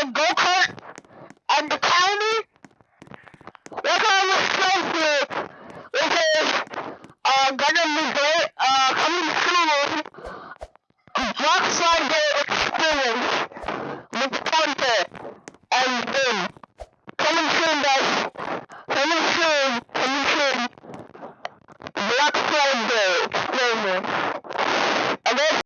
the go-kart and the counter. What I was show here, which is uh, Gundam Resort, uh, coming soon, Block Slider Experience with Counter and Boom. Coming soon, guys. Coming soon, coming soon. slide day.